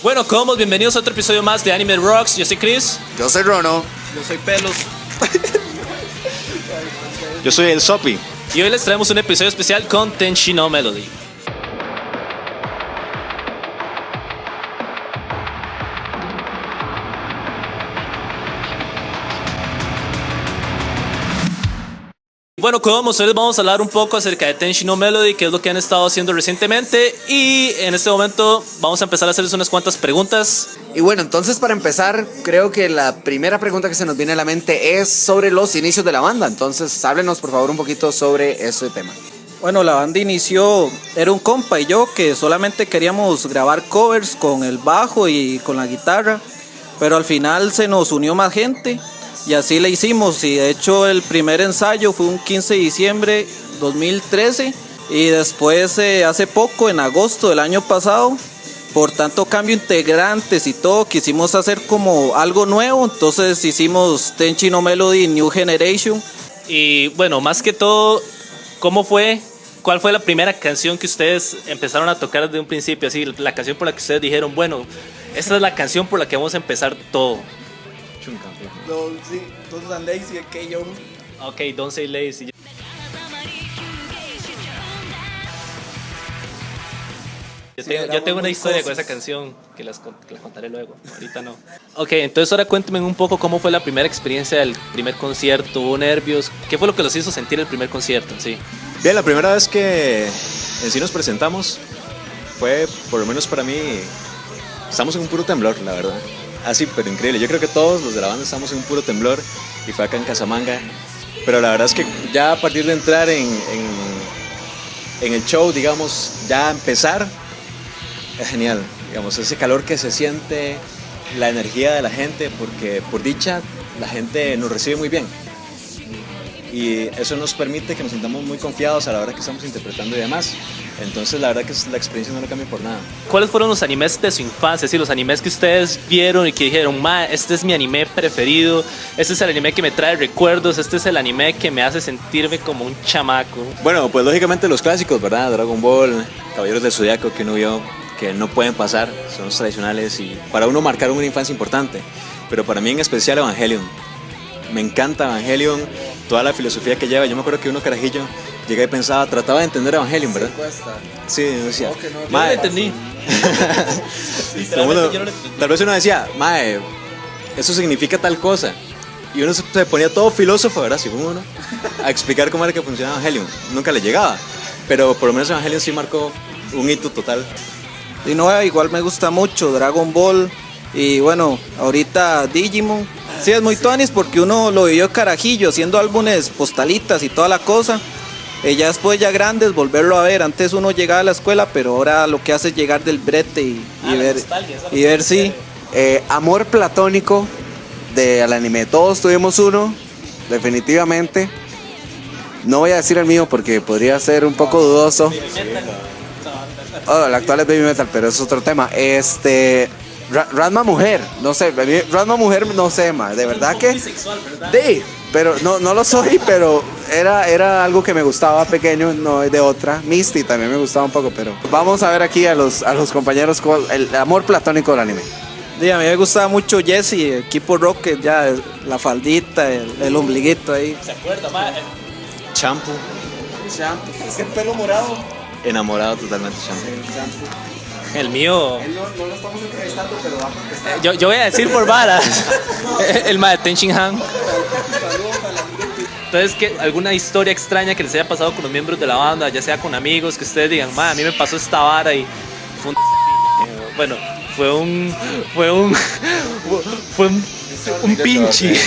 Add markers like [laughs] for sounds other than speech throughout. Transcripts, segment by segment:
Bueno, como bienvenidos a otro episodio más de Anime Rocks. Yo soy Chris. Yo soy Rono. Yo soy Pelos. [laughs] Yo soy el Sopi. Y hoy les traemos un episodio especial con Tenshino Melody. Bueno, como hoy les vamos a hablar un poco acerca de Tenshino Melody, que es lo que han estado haciendo recientemente. Y en este momento vamos a empezar a hacerles unas cuantas preguntas. Y bueno, entonces para empezar, creo que la primera pregunta que se nos viene a la mente es sobre los inicios de la banda. Entonces, háblenos por favor un poquito sobre ese tema. Bueno, la banda inició, era un compa y yo que solamente queríamos grabar covers con el bajo y con la guitarra, pero al final se nos unió más gente y así le hicimos. Y de hecho el primer ensayo fue un 15 de diciembre 2013 y después eh, hace poco, en agosto del año pasado, por tanto cambio integrantes y todo, quisimos hacer como algo nuevo, entonces hicimos Tenchino Melody New Generation. Y bueno, más que todo, ¿cómo fue? ¿Cuál fue la primera canción que ustedes empezaron a tocar desde un principio? Así, la canción por la que ustedes dijeron, bueno, esta es la canción por la que vamos a empezar todo. Sí, todos andéis y que yo. Ok, Don't Say Lazy. Yo Sí, tengo, yo éramos tengo una historia con esa canción que las, con- que las contaré luego. Ahorita no. Ok, entonces ahora cuéntenme un poco cómo fue la primera experiencia del primer concierto. ¿Hubo nervios? ¿Qué fue lo que los hizo sentir el primer concierto? en Sí. Bien, la primera vez que en sí nos presentamos fue, por lo menos para mí, estamos en un puro temblor, la verdad. Así, pero increíble. Yo creo que todos los de la banda estamos en un puro temblor y fue acá en Casamanga. Pero la verdad es que ya a partir de entrar en, en, en el show, digamos, ya empezar, es genial. Digamos, ese calor que se siente, la energía de la gente, porque por dicha la gente nos recibe muy bien. Y eso nos permite que nos sintamos muy confiados a la hora que estamos interpretando y demás. Entonces la verdad que la experiencia no lo cambia por nada. ¿Cuáles fueron los animes de su infancia? Sí, los animes que ustedes vieron y que dijeron, ma, este es mi anime preferido, este es el anime que me trae recuerdos, este es el anime que me hace sentirme como un chamaco. Bueno, pues lógicamente los clásicos, ¿verdad? Dragon Ball, Caballeros del Zodiaco que uno vio que no pueden pasar, son los tradicionales y para uno marcaron una infancia importante. Pero para mí en especial Evangelion. Me encanta Evangelion, toda la filosofía que lleva. Yo me acuerdo que uno carajillo llegué y pensaba, trataba de entender Evangelion, ¿verdad? Sí, yo decía, No, que no, yo Yo "Mae, no lo entendí. [laughs] Todo Literalmente mundo- yo no lo entendí. tal vez uno decía, mae, eso significa tal cosa. Y uno se se ponía todo filósofo, ¿verdad? Según uno, a explicar cómo era que funcionaba Evangelion. Nunca le llegaba. Pero por lo menos Evangelion sí marcó un hito total. Y no, igual me gusta mucho Dragon Ball y bueno, ahorita Digimon. Sí, es muy tuanis porque uno lo vivió carajillo haciendo álbumes postalitas y toda la cosa. Y ya después, ya grandes, volverlo a ver. Antes uno llegaba a la escuela, pero ahora lo que hace es llegar del brete y, Ah, ver, y ver sí. Eh, amor platónico del anime. Todos tuvimos uno, definitivamente. No voy a decir el mío porque podría ser un poco dudoso. Oh, el actual es Baby Metal, pero es otro tema. Este. Ra- Ranma Mujer, no sé, a mí Ranma Mujer no sé más, de verdad que. Sí, pero no, no lo soy, [laughs] pero era, era algo que me gustaba pequeño, no es de otra. Misty también me gustaba un poco, pero. Vamos a ver aquí a los, a los compañeros con el amor platónico del anime. Sí, a mí me gustaba mucho Jesse, equipo Rocket, ya la faldita, el, el ombliguito ahí. ¿Se acuerda, ma? Shampoo, Es el pelo morado. enamorado totalmente Shampoo. El mío. No, lo estamos entrevistando, pero va a contestar. Yo, yo voy a decir por varas. [laughs] el ma de Tenshin Han. Entonces, ¿qué, ¿alguna historia extraña que les haya pasado con los miembros de la banda, ya sea con amigos, que ustedes digan, ma, a mí me pasó esta vara y fue un... [laughs] eh, Bueno, fue un... Fue un... [laughs] Fue un, un pinche.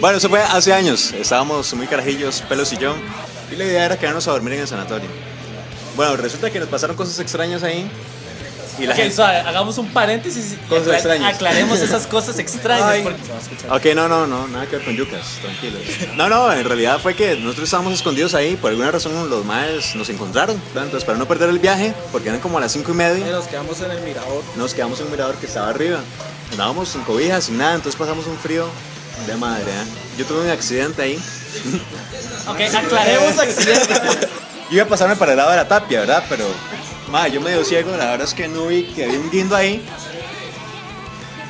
Bueno, eso fue hace años. Estábamos muy carajillos, pelos y yo. Y la idea era quedarnos a dormir en el sanatorio. Bueno, resulta que nos pasaron cosas extrañas ahí. Y la Ok, gente... suave, hagamos un paréntesis y Cosas acla- extrañas. aclaremos [laughs] esas cosas extrañas. Ay. porque- Ok, no, no, no, nada que ver con yucas, tranquilos. No, no, en realidad fue que nosotros estábamos escondidos ahí, por alguna razón los maes nos encontraron. ¿verdad? Entonces, para no perder el viaje, porque eran como a las cinco y media, nos quedamos en el mirador. nos quedamos en un mirador que estaba arriba. Andábamos sin cobijas, sin nada, entonces pasamos un frío de madre. ¿eh? Yo tuve un accidente ahí. Ok, aclaremos accidentes. [laughs] Iba a pasarme para el lado de la tapia, ¿verdad? Pero Ma, yo medio ciego, la verdad es que no vi que había un guindo ahí.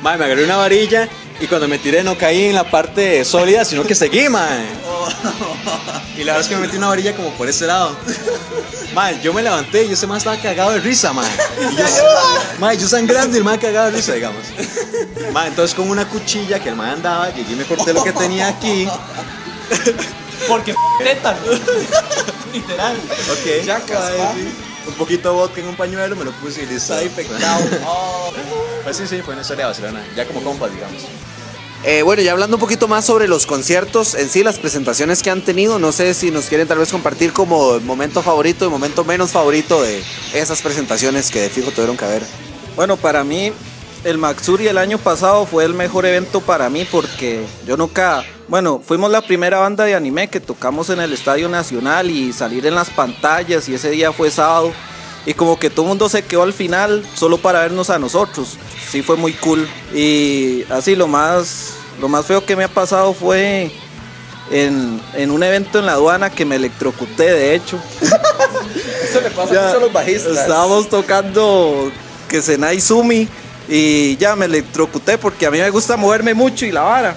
Ma, me agarré una varilla y cuando me tiré no caí en la parte sólida, sino que seguí, ma. [laughs] Y la verdad es que me metí una varilla como por ese lado. Ma, yo me levanté y ese man estaba cagado de risa, ma. Y yo, ma, yo sangrando y el man cagado de risa, digamos. Ma, entonces con una cuchilla que el man andaba, llegué y me corté lo que tenía aquí. Porque [laughs] tétano. [laughs] Literal. Ok. Ya. Un poquito de vodka en un pañuelo, me lo puse y listo. Está infectado. [laughs] Pues sí, sí, fue una historia de Barcelona. Ya como compas, digamos. Eh, bueno, ya hablando un poquito más sobre los conciertos en sí, las presentaciones que han tenido, no sé si nos quieren tal vez compartir como momento favorito y momento menos favorito de esas presentaciones que de fijo tuvieron que haber. Bueno, para mí el Maxuri el año pasado fue el mejor evento para mí porque yo nunca, bueno, fuimos la primera banda de anime que tocamos en el Estadio Nacional y salir en las pantallas y ese día fue sábado y como que todo el mundo se quedó al final solo para vernos a nosotros. Sí fue muy cool y así lo más lo más feo que me ha pasado fue en, en un evento en la aduana que me electrocuté de hecho. [laughs] Eso le pasa Ya, mucho a los bajistas. Estábamos tocando que Senai Sumi y ya me electrocuté porque a mí me gusta moverme mucho y la vara.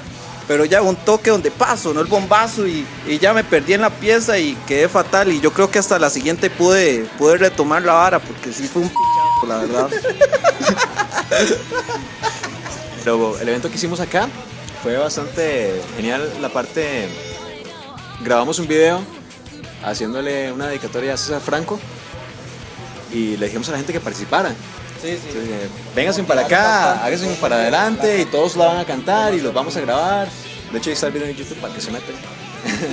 Pero ya un toque donde paso, no el bombazo y, y ya me perdí en la pieza y quedé fatal y yo creo que hasta la siguiente pude, pude retomar la vara porque sí fue un p***, la verdad. [laughs] Pero el evento que hicimos acá fue bastante genial. La parte. Grabamos un video haciéndole una dedicatoria a César Franco y le dijimos a la gente que participara. Entonces, eh, Vénganse para acá, háganse para adelante y todos la van a cantar y los vamos a grabar. De hecho, ahí está el video en YouTube para que se metan.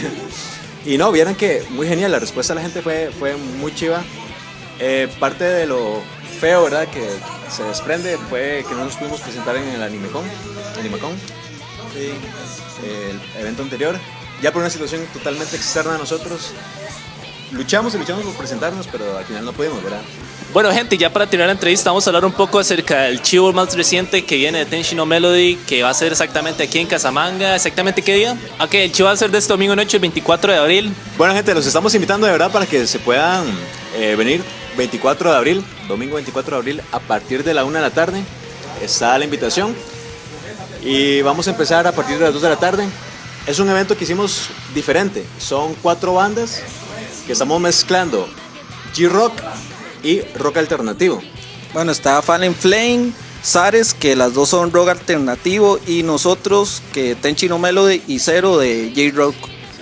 [laughs] y no, vieran que muy genial, la respuesta de la gente fue, fue muy chiva. Eh, parte de lo feo, ¿verdad? Que se desprende fue que no nos pudimos presentar en el AnimeCon. AnimeCon. El evento anterior. Ya por una situación totalmente externa a nosotros. Luchamos y luchamos por presentarnos, pero al final no pudimos, ¿verdad? Bueno, gente, ya para terminar la entrevista, vamos a hablar un poco acerca del chivo más reciente que viene de Tenshino Melody, que va a ser exactamente aquí en Casamanga. ¿Exactamente qué día? Ok, el chivo va a ser de este domingo noche, el 24 de abril. Bueno, gente, los estamos invitando de verdad para que se puedan eh, venir 24 de abril, domingo 24 de abril, a partir de la 1 de la tarde. Está la invitación. Y vamos a empezar a partir de las 2 de la tarde. Es un evento que hicimos diferente. Son cuatro bandas que estamos mezclando G-Rock y rock alternativo. Bueno, está Fallen Flame, Sares, que las dos son rock alternativo, y nosotros, que Tenchino Melody y Cero de J-Rock.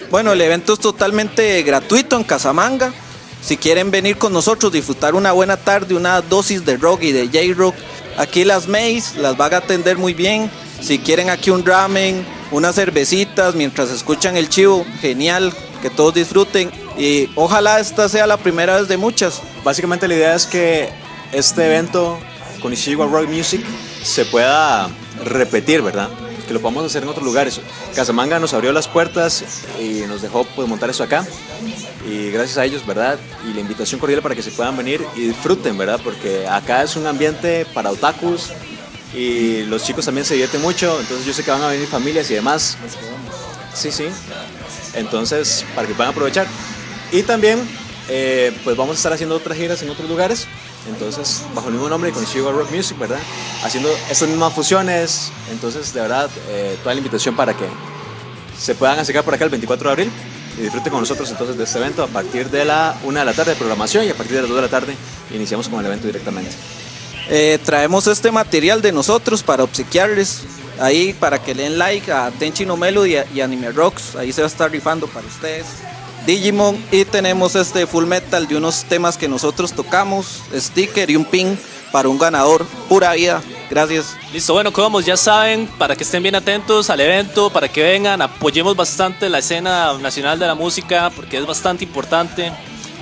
Bueno, el evento es totalmente gratuito en Casamanga. Si quieren venir con nosotros, disfrutar una buena tarde, una dosis de rock y de J-Rock, aquí las Mays las van a atender muy bien. Si quieren aquí un ramen, unas cervecitas mientras escuchan el chivo, genial, que todos disfruten. Y ojalá esta sea la primera vez de muchas. Básicamente la idea es que este evento con Ishiwa Rock Music se pueda repetir, ¿verdad? Que lo podamos hacer en otros lugares. Casamanga nos abrió las puertas y nos dejó pues, montar eso acá. Y gracias a ellos, ¿verdad? Y la invitación cordial para que se puedan venir y disfruten, ¿verdad? Porque acá es un ambiente para otakus y los chicos también se divierten mucho. Entonces yo sé que van a venir familias y demás. Sí, sí. Entonces, para que puedan aprovechar. Y también, eh, pues vamos a estar haciendo otras giras en otros lugares. Entonces, bajo el mismo nombre, con Sugar Rock Music, ¿verdad? Haciendo estas mismas fusiones. Entonces, de verdad, eh, toda la invitación para que se puedan acercar por acá el 24 de abril y disfruten con nosotros entonces de este evento a partir de la 1 de la tarde de programación y a partir de las 2 de la tarde iniciamos con el evento directamente. Eh, traemos este material de nosotros para obsequiarles ahí para que le den like a Tenchino Melody y y Anime Rocks. Ahí se va a estar rifando para ustedes. Digimon y tenemos este full metal de unos temas que nosotros tocamos, sticker y un pin para un ganador. Pura vida. Gracias. Listo, bueno, como ya saben, para que estén bien atentos al evento, para que vengan, apoyemos bastante la escena nacional de la música, porque es bastante importante.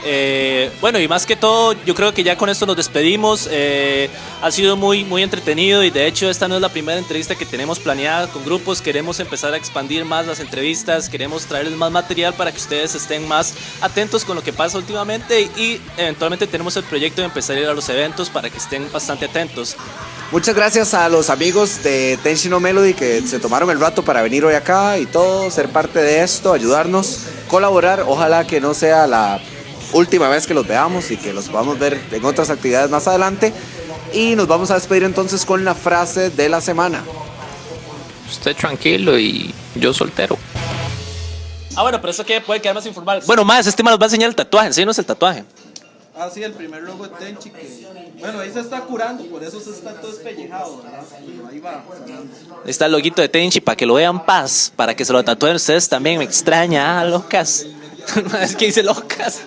Eh, bueno, y más que todo, yo creo que ya con esto nos despedimos. Eh, ha sido muy, muy entretenido y de hecho esta no es la primera entrevista que tenemos planeada con grupos. Queremos empezar a expandir más las entrevistas, queremos traerles más material para que ustedes estén más atentos con lo que pasa últimamente y eventualmente tenemos el proyecto de empezar a ir a los eventos para que estén bastante atentos. Muchas gracias a los amigos de Tenshino Melody que se tomaron el rato para venir hoy acá y todo, ser parte de esto, ayudarnos, colaborar. Ojalá que no sea la última vez que los veamos y que los podamos ver en otras actividades más adelante. Y nos vamos a despedir entonces con la frase de la semana. Usted tranquilo y yo soltero. Ah, bueno, pero eso que puede quedar más informal. Bueno, más, este man nos va a enseñar el tatuaje. Enséñanos el tatuaje. Ah, sí, el primer logo de Tenchi que... Bueno, ahí se está curando, por eso se está todo espellejado, ¿verdad? Pero ahí va sanando. Ahí está el loguito de Tenchi para que lo vean paz, para que se lo tatúen ustedes también. Me extraña, ah, locas. [laughs] Una vez que hice locas.